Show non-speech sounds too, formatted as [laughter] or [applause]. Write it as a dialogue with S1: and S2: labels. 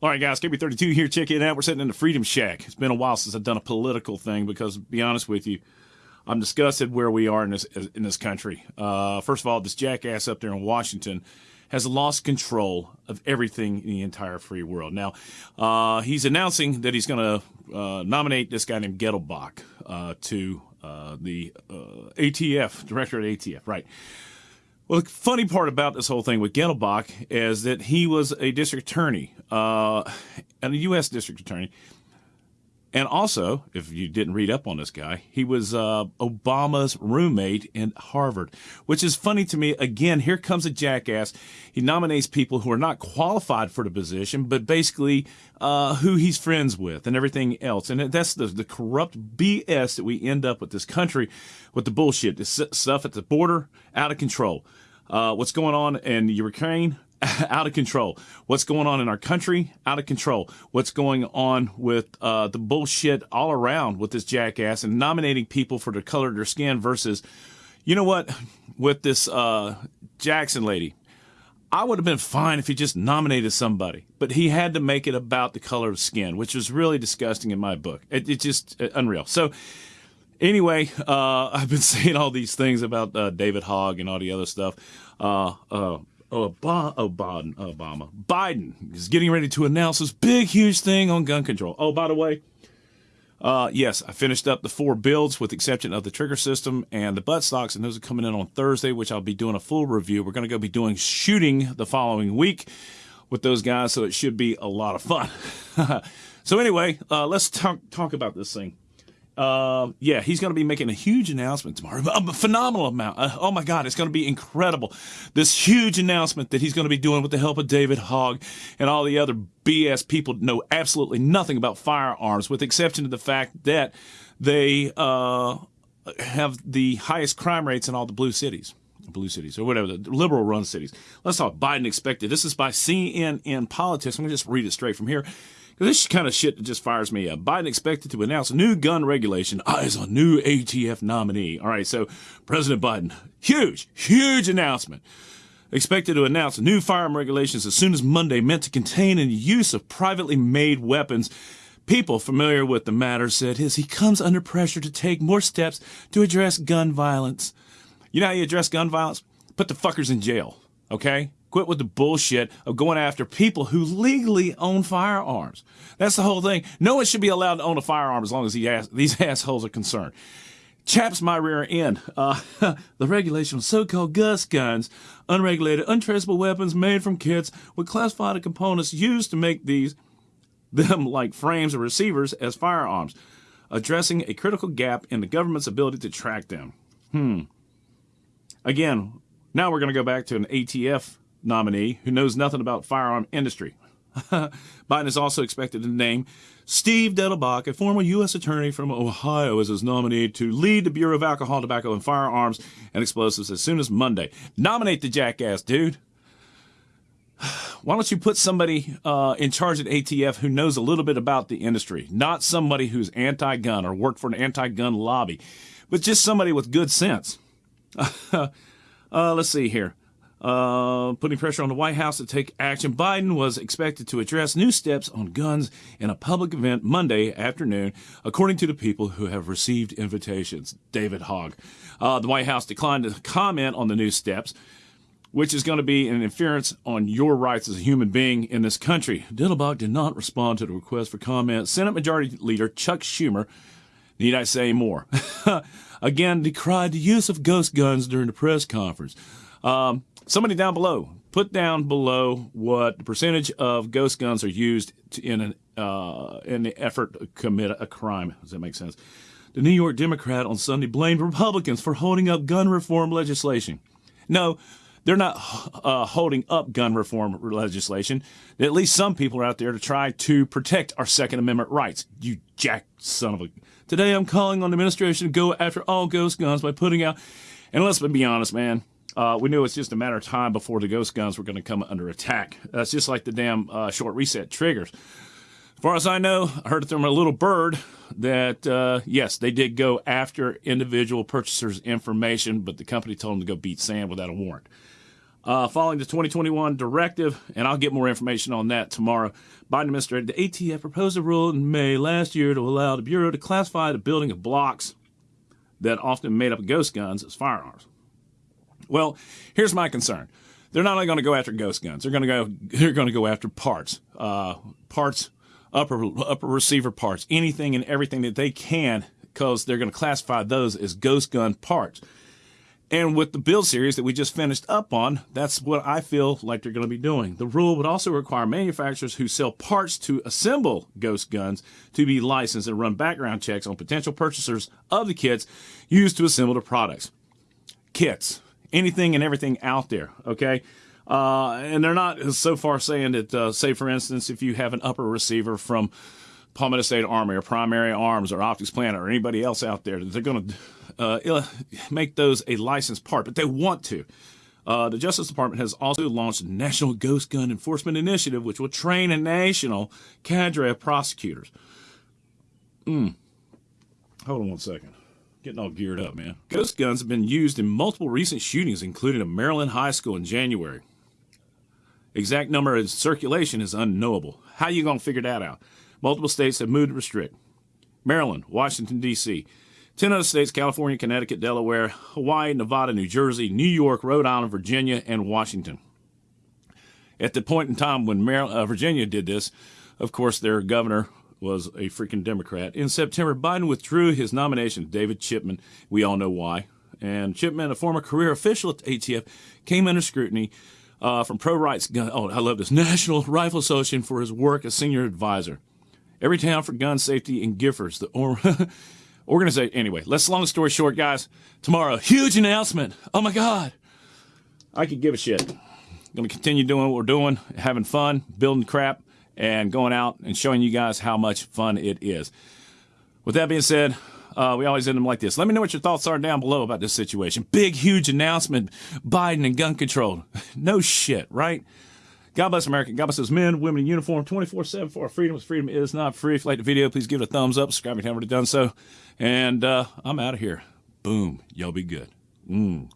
S1: All right, guys, KB32 here. Check it out. We're sitting in the Freedom Shack. It's been a while since I've done a political thing because, to be honest with you, I'm disgusted where we are in this in this country. Uh, first of all, this jackass up there in Washington has lost control of everything in the entire free world. Now, uh, he's announcing that he's going to uh, nominate this guy named Gettlebach uh, to uh, the uh, ATF, director at ATF, right? Well, the funny part about this whole thing with Gettlebach is that he was a district attorney, uh, and a U.S. district attorney. And also, if you didn't read up on this guy, he was uh, Obama's roommate in Harvard, which is funny to me. Again, here comes a jackass. He nominates people who are not qualified for the position, but basically uh, who he's friends with and everything else. And that's the, the corrupt BS that we end up with this country with the bullshit, this stuff at the border, out of control. Uh, what's going on in Ukraine? [laughs] out of control. What's going on in our country? Out of control. What's going on with uh, the bullshit all around with this jackass and nominating people for the color of their skin versus, you know what, with this uh, Jackson lady. I would have been fine if he just nominated somebody, but he had to make it about the color of skin, which was really disgusting in my book. It, it's just uh, unreal. So, anyway, uh, [laughs] I've been [laughs] saying all these things about uh, David Hogg and all the other stuff. Obama, Obama, Obama, Biden is getting ready to announce this big, huge thing on gun control. Oh, by the way, uh, yes, I finished up the four builds with exception of the trigger system and the butt stocks, and those are coming in on Thursday, which I'll be doing a full review. We're going to go be doing shooting the following week with those guys, so it should be a lot of fun. [laughs] so anyway, uh, let's talk talk about this thing. Uh, yeah, he's going to be making a huge announcement tomorrow. A phenomenal amount. Uh, oh my God, it's going to be incredible. This huge announcement that he's going to be doing with the help of David Hogg and all the other BS people know absolutely nothing about firearms, with exception of the fact that they uh, have the highest crime rates in all the blue cities blue cities or whatever the liberal run cities. Let's talk Biden expected. This is by CNN Politics. I'm going to just read it straight from here. This kind of shit just fires me up. Biden expected to announce new gun regulation. Ah, Eyes on new ATF nominee. All right, so President Biden, huge, huge announcement. Expected to announce new firearm regulations as soon as Monday, meant to contain and use of privately made weapons. People familiar with the matter said as he comes under pressure to take more steps to address gun violence. You know how you address gun violence? Put the fuckers in jail, okay? Quit with the bullshit of going after people who legally own firearms. That's the whole thing. No one should be allowed to own a firearm as long as these [laughs] assholes are concerned. Chaps my rear end. Uh, [laughs] the regulation of so-called ghost guns, unregulated, untraceable weapons made from kits with classified components used to make these, them like frames or receivers as firearms, addressing a critical gap in the government's ability to track them. Hmm. Again, now we're going to go back to an ATF nominee who knows nothing about firearm industry. [laughs] Biden is also expected to name Steve Dettelbach, a former U.S. attorney from Ohio, as his nominee to lead the Bureau of Alcohol, Tobacco, and Firearms and Explosives as soon as Monday. Nominate the jackass, dude. [sighs] Why don't you put somebody uh, in charge at ATF who knows a little bit about the industry, not somebody who's anti-gun or worked for an anti-gun lobby, but just somebody with good sense. [laughs] uh, let's see here uh, putting pressure on the White House to take action. Biden was expected to address new steps on guns in a public event Monday afternoon, according to the people who have received invitations. David Hogg. Uh, the White House declined to comment on the new steps, which is going to be an interference on your rights as a human being in this country. Dettelbach did not respond to the request for comment. Senate Majority Leader Chuck Schumer, need I say more, [laughs] again decried the use of ghost guns during the press conference. Um, somebody down below, put down below what percentage of ghost guns are used in an uh, in the effort to commit a crime. Does that make sense? The New York Democrat on Sunday blamed Republicans for holding up gun reform legislation. No, they're not uh, holding up gun reform legislation. At least some people are out there to try to protect our Second Amendment rights. You jack son of a. Today I'm calling on the administration to go after all ghost guns by putting out. And let's be honest, man. Uh, we knew it's just a matter of time before the ghost guns were going to come under attack. That's just like the damn uh, short reset triggers. As far as I know, I heard it from a little bird that, uh, yes, they did go after individual purchasers' information, but the company told them to go beat sand without a warrant. Uh, following the 2021 directive, and I'll get more information on that tomorrow. Biden administrator, the ATF proposed a rule in May last year to allow the Bureau to classify the building of blocks that often made up ghost guns as firearms. Well, here's my concern. They're not only going to go after ghost guns. They're going to go. They're going to go after parts, uh, parts, upper upper receiver parts, anything and everything that they can, because they're going to classify those as ghost gun parts. And with the build series that we just finished up on, that's what I feel like they're going to be doing. The rule would also require manufacturers who sell parts to assemble ghost guns to be licensed and run background checks on potential purchasers of the kits used to assemble the products. Kits, anything and everything out there, okay? Uh, and they're not so far saying that, uh, say, for instance, if you have an upper receiver from Palmetto State Army or Primary Arms or Optics Planet or anybody else out there, they're going to uh, make those a licensed part, but they want to. Uh, the Justice Department has also launched a National Ghost Gun Enforcement Initiative, which will train a national cadre of prosecutors. Hmm. Hold on one second. Getting all geared up, man. Ghost guns have been used in multiple recent shootings, including a Maryland high school in January. Exact number in circulation is unknowable. How you going to figure that out? Multiple states have moved to restrict. Maryland, Washington, D.C., 10 other states California, Connecticut, Delaware, Hawaii, Nevada, New Jersey, New York, Rhode Island, Virginia, and Washington. At the point in time when Maryland, uh, Virginia did this, of course, their governor was a freaking Democrat. In September, Biden withdrew his nomination of David Chipman. We all know why. And Chipman, a former career official at the ATF, came under scrutiny uh, from pro rights gun. Oh, I love this [laughs] National Rifle Association for his work as senior advisor. Everytown for Gun Safety in Giffords, the or [laughs] organization. Anyway, let's long story short, guys. Tomorrow, huge announcement. Oh my God. I could give a shit. Going to continue doing what we're doing, having fun, building crap, and going out and showing you guys how much fun it is. With that being said, uh, we always end them like this. Let me know what your thoughts are down below about this situation. Big, huge announcement Biden and gun control. [laughs] no shit, right? God bless America. God bless those men, women in uniform 24 7 for our freedom. Freedom is not free. If you like the video, please give it a thumbs up. Subscribe if you haven't already done so. And uh, I'm out of here. Boom. Y'all be good. Mm.